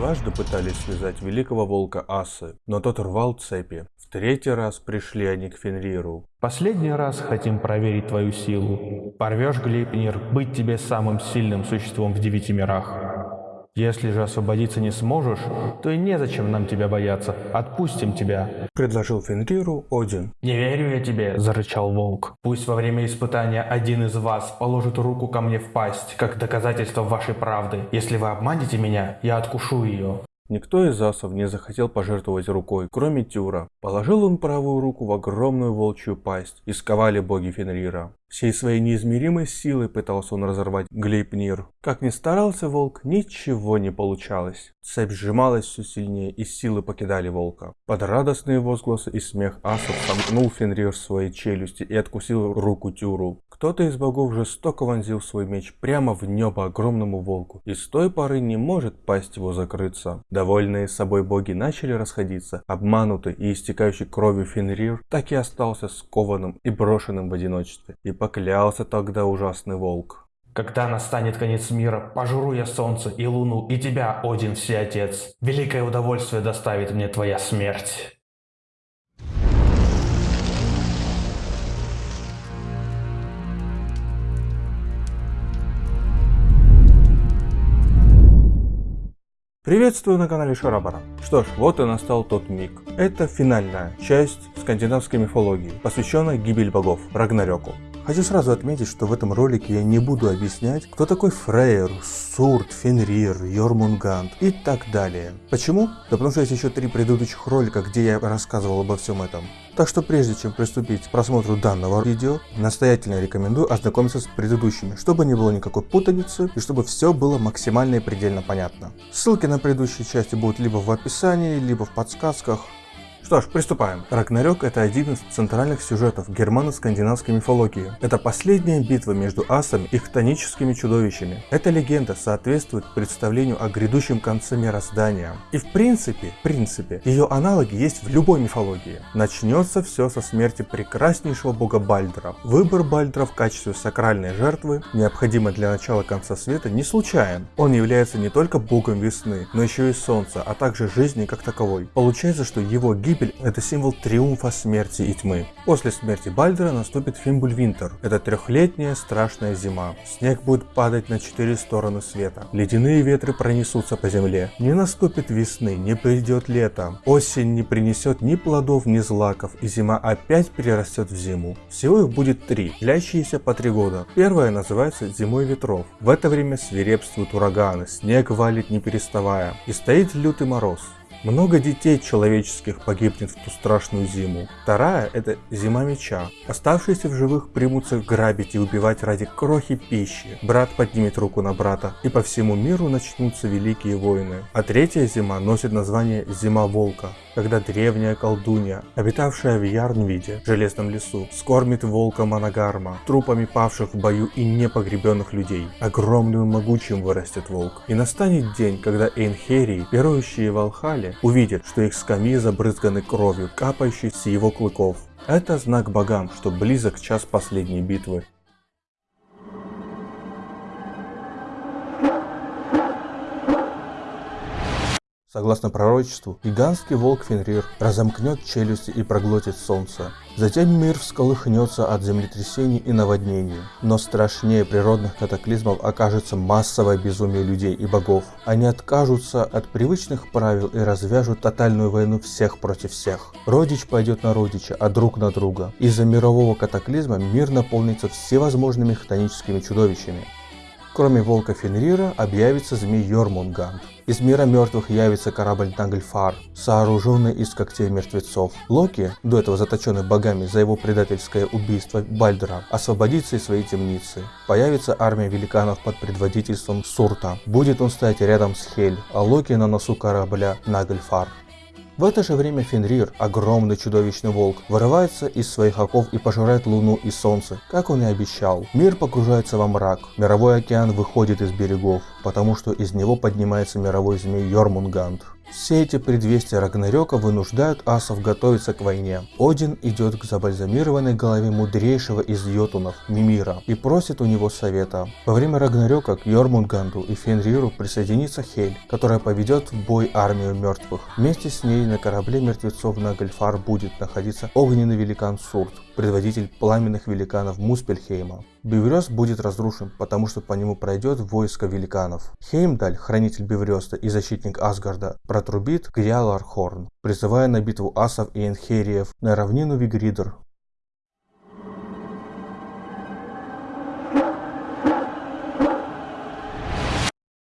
Дважды пытались связать великого волка Асы, но тот рвал цепи. В третий раз пришли они к Фенриру. Последний раз хотим проверить твою силу. Порвешь, Глейпнир, быть тебе самым сильным существом в девяти мирах. Если же освободиться не сможешь, то и незачем нам тебя бояться. Отпустим тебя. Предложил Фенриру Один. Не верю я тебе, зарычал волк. Пусть во время испытания один из вас положит руку ко мне в пасть, как доказательство вашей правды. Если вы обманете меня, я откушу ее. Никто из асов не захотел пожертвовать рукой, кроме Тюра. Положил он правую руку в огромную волчью пасть, и сковали боги Фенрира. Всей своей неизмеримой силой пытался он разорвать Глейпнир. Как ни старался волк, ничего не получалось. Цепь сжималась все сильнее, и силы покидали волка. Под радостные возгласы и смех асов сомкнул Фенрир свои челюсти и откусил руку Тюру. Кто-то из богов жестоко вонзил свой меч прямо в небо огромному волку, и с той поры не может пасть его закрыться. Довольные собой боги начали расходиться, обманутый и истекающий кровью Фенрир так и остался скованным и брошенным в одиночестве. И поклялся тогда ужасный волк. Когда настанет конец мира, пожру я солнце и луну, и тебя, Один Всеотец. Великое удовольствие доставит мне твоя смерть. Приветствую на канале Шарабара. Что ж, вот и настал тот миг. Это финальная часть скандинавской мифологии, посвященная гибель богов, Рагнарёку. Хочу сразу отметить, что в этом ролике я не буду объяснять, кто такой Фрейр, Сурт, Фенрир, Йормунганд и так далее. Почему? Да потому что есть еще три предыдущих ролика, где я рассказывал обо всем этом. Так что прежде чем приступить к просмотру данного видео, настоятельно рекомендую ознакомиться с предыдущими, чтобы не было никакой путаницы и чтобы все было максимально и предельно понятно. Ссылки на предыдущие части будут либо в описании, либо в подсказках. Что ж, приступаем. Рагнарёк это один из центральных сюжетов германо-скандинавской мифологии. Это последняя битва между асами и хтоническими чудовищами. Эта легенда соответствует представлению о грядущем конце мироздания. И в принципе, в принципе, ее аналоги есть в любой мифологии. Начнется все со смерти прекраснейшего бога Бальдра. Выбор Бальдра в качестве сакральной жертвы, необходимой для начала конца света, не случайен. Он является не только богом весны, но еще и солнца, а также жизни как таковой. Получается, что его гибель Гибель – это символ триумфа смерти и тьмы. После смерти Бальдера наступит Фимбульвинтер. Это трехлетняя страшная зима. Снег будет падать на четыре стороны света. Ледяные ветры пронесутся по земле. Не наступит весны, не придет лето. Осень не принесет ни плодов, ни злаков, и зима опять перерастет в зиму. Всего их будет три, длящиеся по три года. Первая называется зимой ветров. В это время свирепствуют ураганы, снег валит не переставая, и стоит лютый мороз. Много детей человеческих погибнет в ту страшную зиму. Вторая – это зима меча. Оставшиеся в живых примутся грабить и убивать ради крохи пищи. Брат поднимет руку на брата, и по всему миру начнутся великие войны. А третья зима носит название Зима Волка, когда древняя колдунья, обитавшая в Ярнвиде, железном лесу, скормит волка Манагарма, трупами павших в бою и непогребенных людей. Огромным и могучим вырастет волк. И настанет день, когда Эйнхерии, верующие в Алхале, увидят, что их скамьи забрызганы кровью, капающей с его клыков. Это знак богам, что близок час последней битвы. Согласно пророчеству, гигантский волк Фенрир разомкнет челюсти и проглотит солнце. Затем мир всколыхнется от землетрясений и наводнений. Но страшнее природных катаклизмов окажется массовое безумие людей и богов. Они откажутся от привычных правил и развяжут тотальную войну всех против всех. Родич пойдет на родича, а друг на друга. Из-за мирового катаклизма мир наполнится всевозможными хтоническими чудовищами. Кроме волка Фенрира объявится змей Йормунганд. Из мира мертвых явится корабль Нагльфар, сооруженный из когтей мертвецов. Локи, до этого заточенный богами за его предательское убийство Бальдера, освободится из своей темницы. Появится армия великанов под предводительством Сурта. Будет он стоять рядом с Хель, а Локи на носу корабля Нагльфар. В это же время Фенрир, огромный чудовищный волк, вырывается из своих оков и пожирает луну и солнце, как он и обещал. Мир погружается во мрак, мировой океан выходит из берегов, потому что из него поднимается мировой змей Йормунганд. Все эти предвестия Рагнарёка вынуждают асов готовиться к войне. Один идет к забальзамированной голове мудрейшего из йотунов, Мимира, и просит у него совета. Во время Рагнарёка к Йормунганду и Фенриру присоединится Хель, которая поведет в бой армию мертвых. Вместе с ней на корабле мертвецов на Гальфар будет находиться огненный великан Сурт, предводитель пламенных великанов Муспельхейма. Биврёс будет разрушен, потому что по нему пройдет войско великанов. Хеймдаль, хранитель Биврёста и защитник Асгарда, протрубит Гриалархорн, призывая на битву асов и энхериев на равнину Вигридер.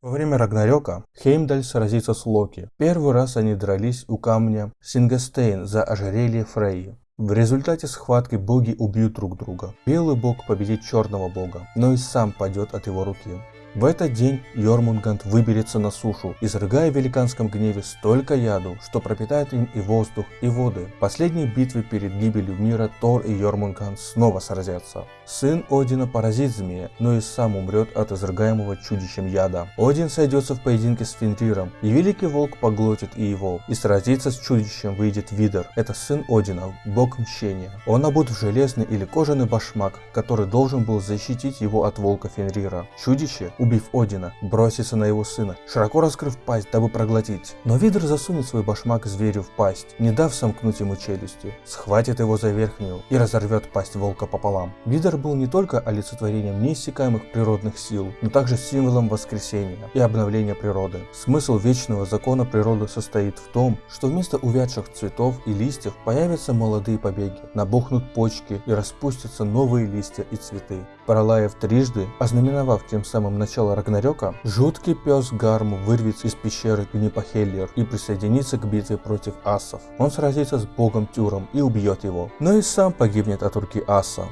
Во время Рагнарёка Хеймдаль сразится с Локи. Первый раз они дрались у камня Сингастейн за ожерелье Фрейи. В результате схватки боги убьют друг друга. Белый бог победит черного бога, но и сам падет от его руки. В этот день Йормунганд выберется на сушу, изрыгая в великанском гневе столько яду, что пропитает им и воздух, и воды. В последней битве перед гибелью мира Тор и Йормунганд снова сразятся. Сын Одина поразит змея, но и сам умрет от изрыгаемого чудищем яда. Один сойдется в поединке с Фенриром, и Великий Волк поглотит и его, и сразиться с чудищем выйдет Видер. Это сын Одина, бог мщения. Он обут в железный или кожаный башмак, который должен был защитить его от волка Фенрира. Чудище, убив Одина, бросится на его сына, широко раскрыв пасть, дабы проглотить. Но Видер засунет свой башмак зверю в пасть, не дав сомкнуть ему челюсти, схватит его за верхнюю и разорвет пасть волка пополам. Видер был не только олицетворением неиссякаемых природных сил, но также символом воскресения и обновления природы. Смысл вечного закона природы состоит в том, что вместо увядших цветов и листьев появятся молодые побеги, набухнут почки и распустятся новые листья и цветы. Пролаев трижды, ознаменовав тем самым начало Рагнарёка, жуткий пес Гарм вырвется из пещеры Гнипахеллер и присоединится к битве против асов. Он сразится с богом Тюром и убьет его, но и сам погибнет от руки аса.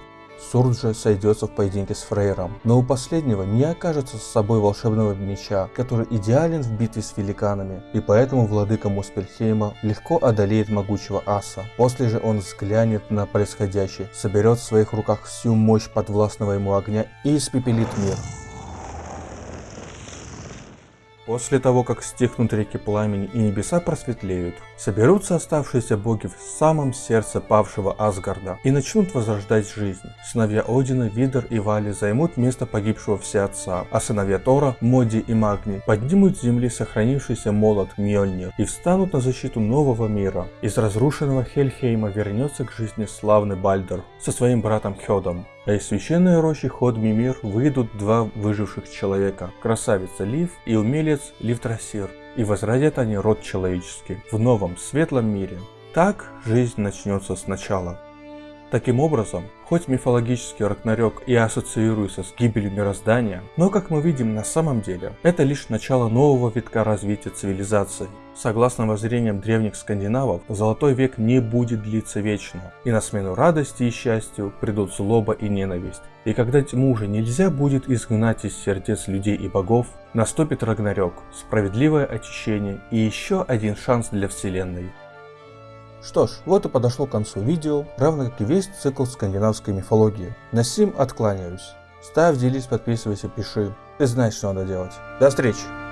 Сурджа сойдется в поединке с Фрейром, но у последнего не окажется с собой волшебного меча, который идеален в битве с великанами, и поэтому владыка Муспельхейма легко одолеет могучего аса. После же он взглянет на происходящее, соберет в своих руках всю мощь подвластного ему огня и испепелит мир. После того, как стихнут реки пламени и небеса просветлеют, соберутся оставшиеся боги в самом сердце павшего Асгарда и начнут возрождать жизнь. Сыновья Одина, Видер и Вали займут место погибшего всеотца, а сыновья Тора, Моди и Магни поднимут с земли сохранившийся молот Мьёльнир и встанут на защиту нового мира. Из разрушенного Хельхейма вернется к жизни славный Бальдер со своим братом Хёдом. А из священной рощи ход Мимир выйдут два выживших человека, красавица Лив и умелец Ливтрасир, и возродят они род человеческий в новом светлом мире. Так жизнь начнется сначала. Таким образом, хоть мифологический Рагнарёк и ассоциируется с гибелью мироздания, но как мы видим на самом деле, это лишь начало нового витка развития цивилизации. Согласно воззрениям древних скандинавов, Золотой век не будет длиться вечно, и на смену радости и счастью придут злоба и ненависть. И когда тьму уже нельзя будет изгнать из сердец людей и богов, наступит Рагнарёк, справедливое очищение и еще один шанс для вселенной. Что ж, вот и подошло к концу видео, равно как и весь цикл скандинавской мифологии. На сим откланяюсь. Ставь, делись, подписывайся, пиши. Ты знаешь, что надо делать. До встречи!